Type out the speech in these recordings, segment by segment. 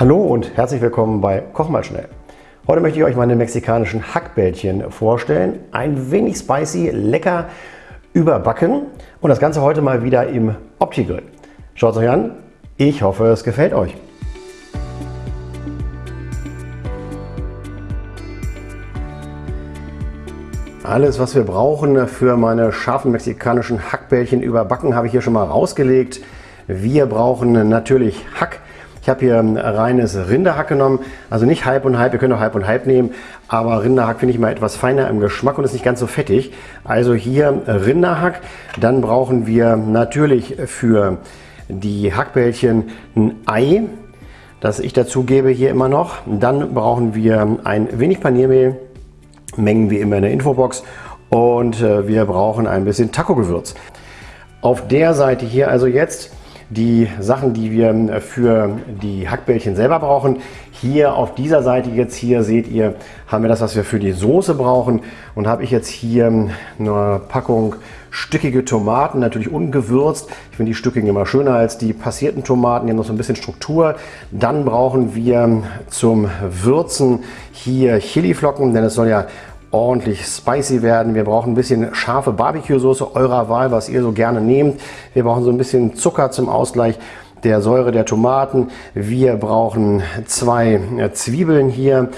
Hallo und herzlich willkommen bei Koch mal schnell. Heute möchte ich euch meine mexikanischen Hackbällchen vorstellen. Ein wenig spicy, lecker überbacken und das Ganze heute mal wieder im Opti-Grill. Schaut es euch an. Ich hoffe, es gefällt euch. Alles, was wir brauchen für meine scharfen mexikanischen Hackbällchen überbacken, habe ich hier schon mal rausgelegt. Wir brauchen natürlich Hack. Habe hier reines Rinderhack genommen, also nicht halb und halb, ihr könnt auch halb und halb nehmen, aber Rinderhack finde ich mal etwas feiner im Geschmack und ist nicht ganz so fettig. Also hier Rinderhack, dann brauchen wir natürlich für die Hackbällchen ein Ei, das ich dazu gebe hier immer noch. Dann brauchen wir ein wenig Paniermehl, Mengen wie immer in der Infobox und äh, wir brauchen ein bisschen Taco-Gewürz. Auf der Seite hier also jetzt die Sachen, die wir für die Hackbällchen selber brauchen. Hier auf dieser Seite jetzt hier seht ihr, haben wir das, was wir für die Soße brauchen und habe ich jetzt hier eine Packung stückige Tomaten, natürlich ungewürzt. Ich finde die stückigen immer schöner als die passierten Tomaten, die haben noch so ein bisschen Struktur. Dann brauchen wir zum Würzen hier Chiliflocken, denn es soll ja ordentlich spicy werden. Wir brauchen ein bisschen scharfe Barbecue-Soße eurer Wahl, was ihr so gerne nehmt. Wir brauchen so ein bisschen Zucker zum Ausgleich der Säure der Tomaten. Wir brauchen zwei Zwiebeln hier,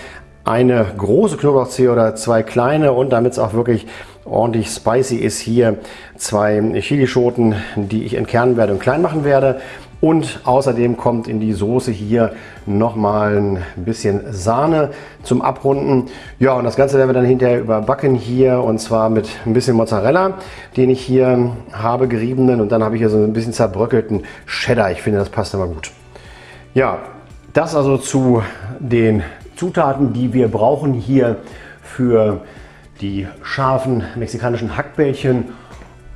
eine große Knoblauchzehe oder zwei kleine und damit es auch wirklich ordentlich spicy ist, hier zwei Chilischoten, die ich entkernen werde und klein machen werde. Und außerdem kommt in die Soße hier nochmal ein bisschen Sahne zum Abrunden. Ja, und das Ganze werden wir dann hinterher überbacken hier und zwar mit ein bisschen Mozzarella, den ich hier habe, geriebenen. Und dann habe ich hier so ein bisschen zerbröckelten Cheddar. Ich finde, das passt immer gut. Ja, das also zu den Zutaten, die wir brauchen hier für die scharfen mexikanischen Hackbällchen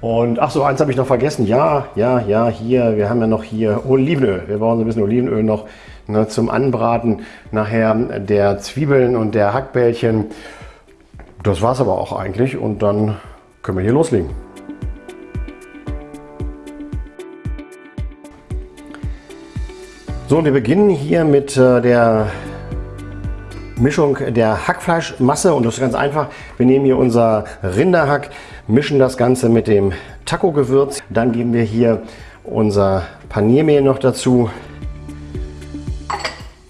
und ach so, eins habe ich noch vergessen. Ja, ja, ja, hier, wir haben ja noch hier Olivenöl. Wir brauchen so ein bisschen Olivenöl noch ne, zum Anbraten nachher der Zwiebeln und der Hackbällchen. Das war es aber auch eigentlich und dann können wir hier loslegen. So, und wir beginnen hier mit äh, der Mischung der Hackfleischmasse und das ist ganz einfach. Wir nehmen hier unser Rinderhack, mischen das Ganze mit dem Taco-Gewürz. Dann geben wir hier unser Paniermehl noch dazu.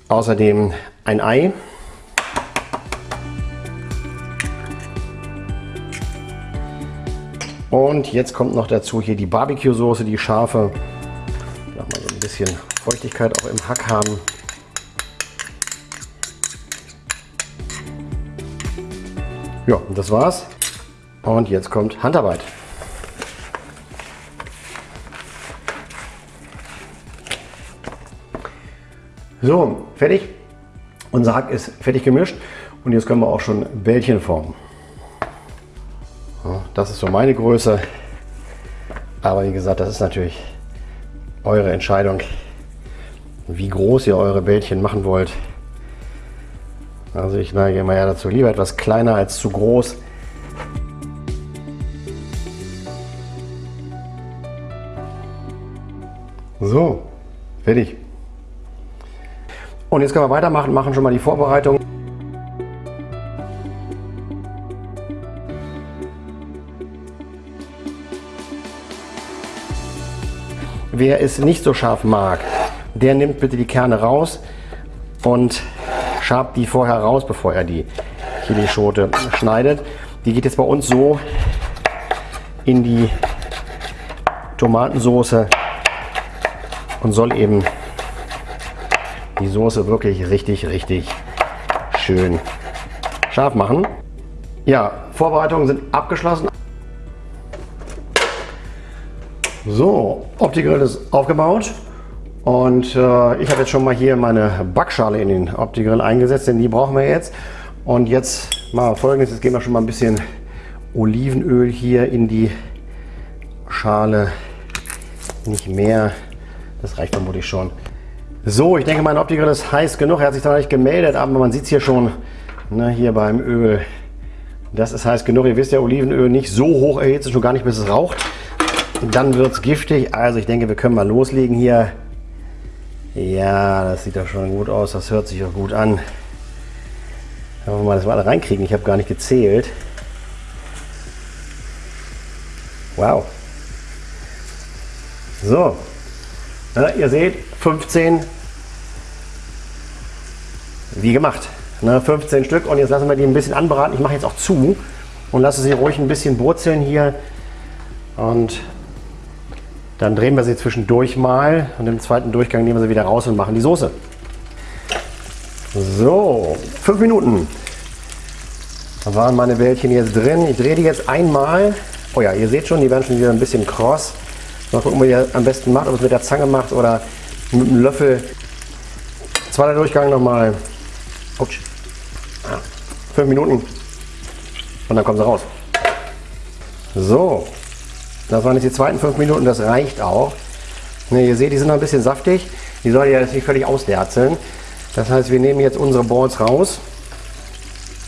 Außerdem ein Ei. Und jetzt kommt noch dazu hier die Barbecue-Soße, die scharfe. Mal so ein bisschen Feuchtigkeit auch im Hack haben. Ja, das war's. Und jetzt kommt Handarbeit. So, fertig. Unser Hack ist fertig gemischt und jetzt können wir auch schon Bällchen formen. Das ist so meine Größe. Aber wie gesagt, das ist natürlich eure Entscheidung, wie groß ihr eure Bällchen machen wollt. Also ich neige immer ja dazu, lieber etwas kleiner als zu groß. So, fertig. Und jetzt können wir weitermachen, machen schon mal die Vorbereitung. Wer es nicht so scharf mag, der nimmt bitte die Kerne raus und schabt die vorher raus, bevor er die Chilischote schneidet. Die geht jetzt bei uns so in die Tomatensoße und soll eben die Soße wirklich richtig, richtig schön scharf machen. Ja, Vorbereitungen sind abgeschlossen. So, Opti-Grill ist aufgebaut. Und äh, ich habe jetzt schon mal hier meine Backschale in den Opti-Grill eingesetzt, denn die brauchen wir jetzt. Und jetzt mal folgendes, jetzt geben wir schon mal ein bisschen Olivenöl hier in die Schale. Nicht mehr, das reicht vermutlich schon. So, ich denke mein Opti-Grill ist heiß genug. Er hat sich da nicht gemeldet, aber man sieht es hier schon, ne, hier beim Öl. Das ist heiß genug. Ihr wisst ja, Olivenöl nicht so hoch erhitzt, schon gar nicht bis es raucht. Dann wird es giftig. Also ich denke, wir können mal loslegen hier. Ja, das sieht doch schon gut aus. Das hört sich auch gut an. Hoffen wir mal, dass wir alle reinkriegen. Ich habe gar nicht gezählt. Wow. So. Ja, ihr seht, 15 wie gemacht. Ne, 15 Stück und jetzt lassen wir die ein bisschen anbraten. Ich mache jetzt auch zu und lasse sie ruhig ein bisschen brutzeln hier. Und dann drehen wir sie zwischendurch mal und im zweiten Durchgang nehmen wir sie wieder raus und machen die Soße. So, fünf Minuten. Da waren meine Bällchen jetzt drin. Ich drehe die jetzt einmal. Oh ja, ihr seht schon, die werden schon wieder ein bisschen kross. Mal gucken, wie ihr am besten macht, ob es mit der Zange macht oder mit einem Löffel. Zweiter Durchgang nochmal. Ups. Ja, fünf Minuten und dann kommen sie raus. So, das waren jetzt die zweiten fünf Minuten, das reicht auch. Ne, ihr seht, die sind noch ein bisschen saftig. Die sollen ja jetzt nicht völlig ausderzeln. Das heißt, wir nehmen jetzt unsere Balls raus.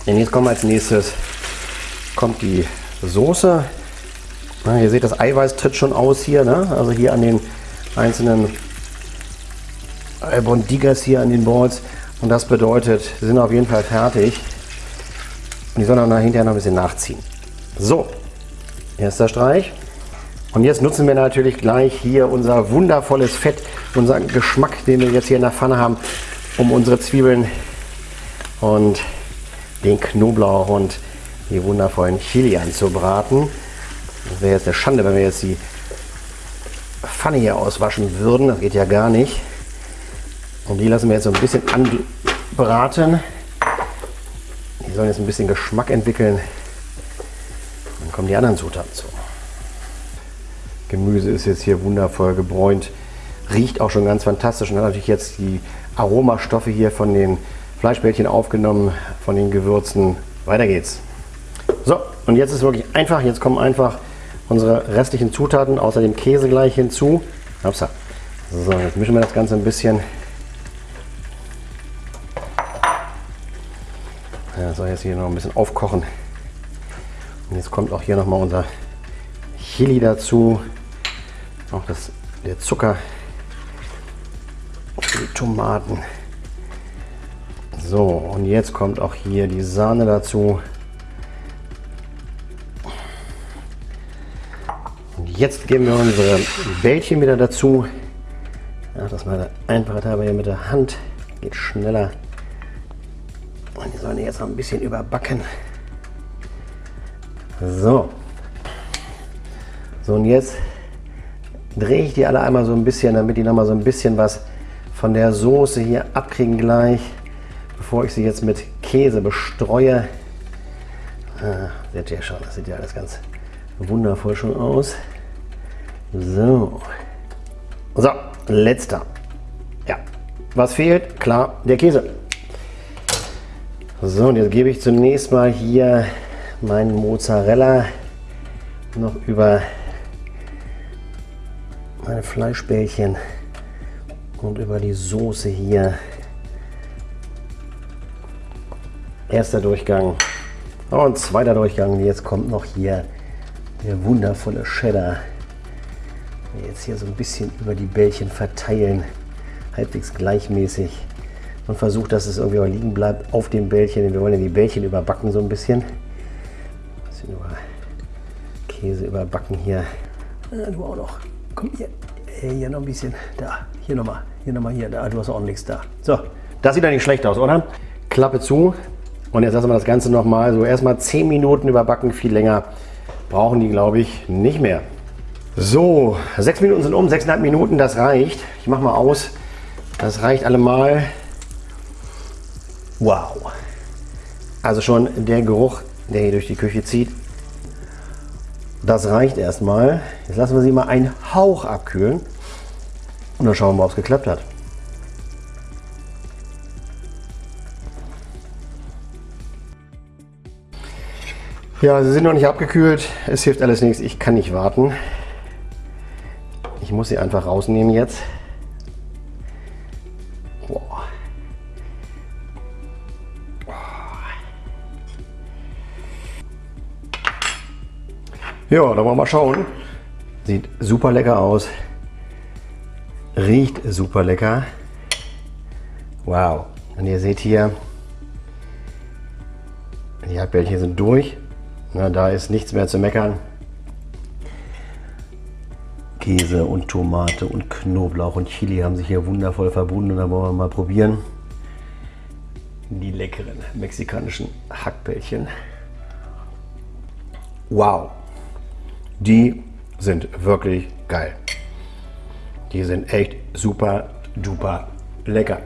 Und jetzt kommt als nächstes kommt die Soße. Na, ihr seht, das Eiweiß tritt schon aus hier. Ne? Also hier an den einzelnen Albondigas hier an den Balls. Und das bedeutet, sie sind auf jeden Fall fertig. Und die sollen dann hinterher noch ein bisschen nachziehen. So, erster Streich. Und jetzt nutzen wir natürlich gleich hier unser wundervolles Fett, unseren Geschmack, den wir jetzt hier in der Pfanne haben, um unsere Zwiebeln und den Knoblauch und die wundervollen Chili anzubraten. Das wäre jetzt eine Schande, wenn wir jetzt die Pfanne hier auswaschen würden. Das geht ja gar nicht. Und die lassen wir jetzt so ein bisschen anbraten. Die sollen jetzt ein bisschen Geschmack entwickeln. Dann kommen die anderen Zutaten zu. Gemüse ist jetzt hier wundervoll gebräunt. Riecht auch schon ganz fantastisch und hat natürlich jetzt die Aromastoffe hier von den Fleischbällchen aufgenommen, von den Gewürzen. Weiter geht's. So, und jetzt ist wirklich einfach. Jetzt kommen einfach unsere restlichen Zutaten, außer dem Käse gleich hinzu. Upsa. So, jetzt mischen wir das Ganze ein bisschen Ja, soll jetzt hier noch ein bisschen aufkochen. Und jetzt kommt auch hier noch mal unser Chili dazu. Auch das, der Zucker. Die Tomaten. So, und jetzt kommt auch hier die Sahne dazu. Und jetzt geben wir unsere Bällchen wieder dazu. Ja, das mal einfacher Teil hier mit der Hand. Geht schneller. Und die sollen jetzt noch ein bisschen überbacken. So. So und jetzt drehe ich die alle einmal so ein bisschen, damit die noch mal so ein bisschen was von der Soße hier abkriegen gleich, bevor ich sie jetzt mit Käse bestreue. Ah, seht ihr schon, das sieht ja alles ganz wundervoll schon aus. So. So, letzter. Ja, was fehlt? Klar, der Käse. So, und jetzt gebe ich zunächst mal hier meinen Mozzarella noch über meine Fleischbällchen und über die Soße hier. Erster Durchgang und zweiter Durchgang. Jetzt kommt noch hier der wundervolle Cheddar. Jetzt hier so ein bisschen über die Bällchen verteilen, halbwegs gleichmäßig und versucht, dass es irgendwie auch liegen bleibt auf dem Bällchen. Wir wollen ja die Bällchen überbacken so ein bisschen. Ein bisschen über Käse überbacken hier. Du auch noch. Komm hier. Hier noch ein bisschen. Da. Hier nochmal. Hier nochmal hier. Da. Du hast auch nichts da. So. Das sieht ja nicht schlecht aus, oder? Klappe zu. Und jetzt lassen wir das Ganze nochmal so erstmal 10 Minuten überbacken. Viel länger brauchen die, glaube ich, nicht mehr. So, 6 Minuten sind um, 6,5 Minuten, das reicht. Ich mache mal aus. Das reicht allemal. Wow. Also schon der Geruch, der hier durch die Küche zieht, das reicht erstmal. Jetzt lassen wir sie mal einen Hauch abkühlen und dann schauen wir mal, ob es geklappt hat. Ja, sie sind noch nicht abgekühlt. Es hilft alles nichts. Ich kann nicht warten. Ich muss sie einfach rausnehmen jetzt. Ja, dann wollen wir mal schauen. Sieht super lecker aus. Riecht super lecker. Wow. Und ihr seht hier, die Hackbällchen sind durch. Na, da ist nichts mehr zu meckern. Käse und Tomate und Knoblauch und Chili haben sich hier wundervoll verbunden. Und dann wollen wir mal probieren. Die leckeren mexikanischen Hackbällchen. Wow. Die sind wirklich geil. Die sind echt super duper lecker.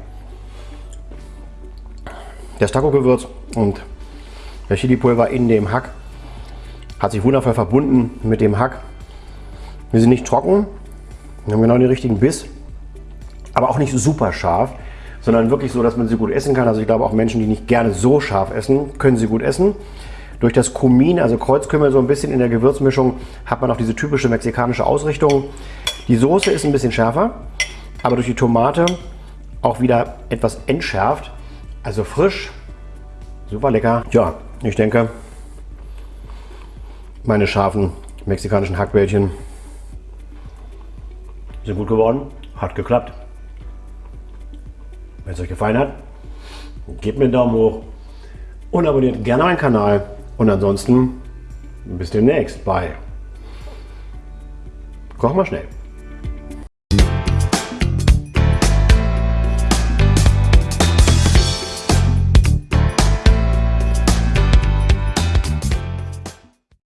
Das Taco-Gewürz und der Chili-Pulver in dem Hack hat sich wundervoll verbunden mit dem Hack. Wir sind nicht trocken, wir haben genau den richtigen Biss, aber auch nicht super scharf, sondern wirklich so, dass man sie gut essen kann. Also ich glaube auch Menschen, die nicht gerne so scharf essen, können sie gut essen. Durch das Kumin, also Kreuzkümmel, so ein bisschen in der Gewürzmischung, hat man auch diese typische mexikanische Ausrichtung. Die Soße ist ein bisschen schärfer, aber durch die Tomate auch wieder etwas entschärft. Also frisch, super lecker. Ja, ich denke, meine scharfen mexikanischen Hackbällchen sind gut geworden. Hat geklappt. Wenn es euch gefallen hat, gebt mir einen Daumen hoch und abonniert gerne meinen Kanal. Und ansonsten bis demnächst bei Koch mal schnell.